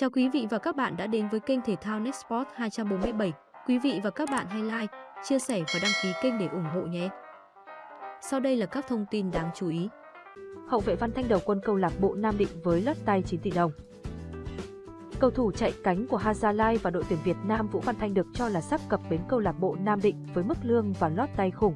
Chào quý vị và các bạn đã đến với kênh thể thao Nextport 247. Quý vị và các bạn hãy like, chia sẻ và đăng ký kênh để ủng hộ nhé. Sau đây là các thông tin đáng chú ý. Hậu vệ Văn Thanh đầu quân câu lạc bộ Nam Định với lót tay 9 tỷ đồng. Cầu thủ chạy cánh của Hazalai và đội tuyển Việt Nam Vũ Văn Thanh được cho là sắp cập bến câu lạc bộ Nam Định với mức lương và lót tay khủng.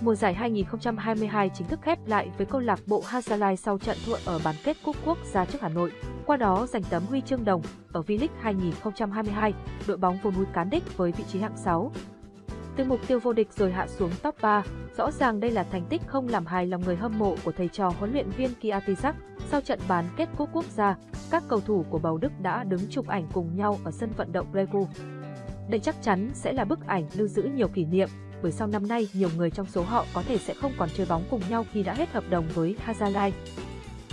Mùa giải 2022 chính thức khép lại với câu lạc bộ Hazalai sau trận thua ở bán kết Cúp Quốc gia trước Hà Nội, qua đó giành tấm huy chương đồng ở V-League 2022, đội bóng vô núi cán đích với vị trí hạng 6. Từ mục tiêu vô địch rồi hạ xuống top 3, rõ ràng đây là thành tích không làm hài lòng người hâm mộ của thầy trò huấn luyện viên Kiatizak. Sau trận bán kết Cúp Quốc gia, các cầu thủ của Bầu Đức đã đứng chụp ảnh cùng nhau ở sân vận động Regu. Đây chắc chắn sẽ là bức ảnh lưu giữ nhiều kỷ niệm, bởi sau năm nay nhiều người trong số họ có thể sẽ không còn chơi bóng cùng nhau khi đã hết hợp đồng với Hazalai.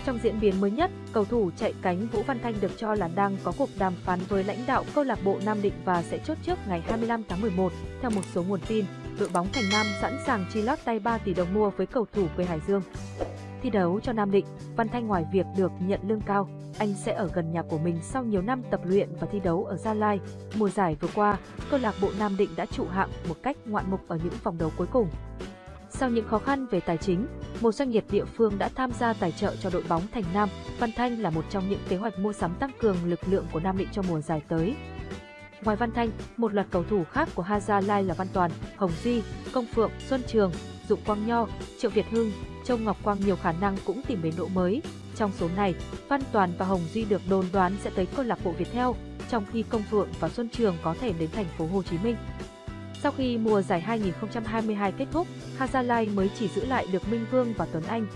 Trong diễn biến mới nhất, cầu thủ chạy cánh Vũ Văn Thanh được cho là đang có cuộc đàm phán với lãnh đạo câu lạc bộ Nam Định và sẽ chốt trước ngày 25 tháng 11. Theo một số nguồn tin, đội bóng Thành Nam sẵn sàng chi lót tay 3 tỷ đồng mua với cầu thủ quê Hải Dương. Thi đấu cho Nam Định, Văn Thanh ngoài việc được nhận lương cao, anh sẽ ở gần nhà của mình sau nhiều năm tập luyện và thi đấu ở Gia Lai. Mùa giải vừa qua, câu lạc bộ Nam Định đã trụ hạng một cách ngoạn mục ở những vòng đấu cuối cùng. Sau những khó khăn về tài chính, một doanh nghiệp địa phương đã tham gia tài trợ cho đội bóng Thành Nam. Văn Thanh là một trong những kế hoạch mua sắm tăng cường lực lượng của Nam Định cho mùa giải tới. Ngoài Văn Thanh, một loạt cầu thủ khác của Haza Lai là Văn Toàn, Hồng duy Công Phượng, Xuân Trường, Dụng Quang Nho, Triệu Việt Hưng, Châu Ngọc Quang nhiều khả năng cũng tìm đến độ mới. Trong số này, Văn Toàn và Hồng duy được đồn đoán sẽ tới câu lạc bộ Viettel, trong khi Công Phượng và Xuân Trường có thể đến thành phố Hồ Chí Minh. Sau khi mùa giải 2022 kết thúc, Hazalai mới chỉ giữ lại được Minh Vương và Tuấn Anh.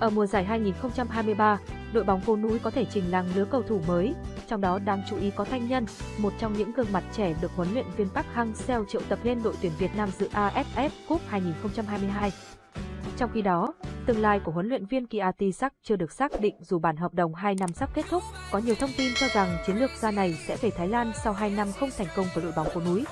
Ở mùa giải 2023, đội bóng vô núi có thể trình làng lứa cầu thủ mới, trong đó đáng chú ý có Thanh Nhân, một trong những gương mặt trẻ được huấn luyện viên Park Hang-seo triệu tập lên đội tuyển Việt Nam dự AFF Cup 2022. Trong khi đó, tương lai của huấn luyện viên Kiatisak chưa được xác định dù bản hợp đồng 2 năm sắp kết thúc. Có nhiều thông tin cho rằng chiến lược gia này sẽ về Thái Lan sau 2 năm không thành công với đội bóng phố núi.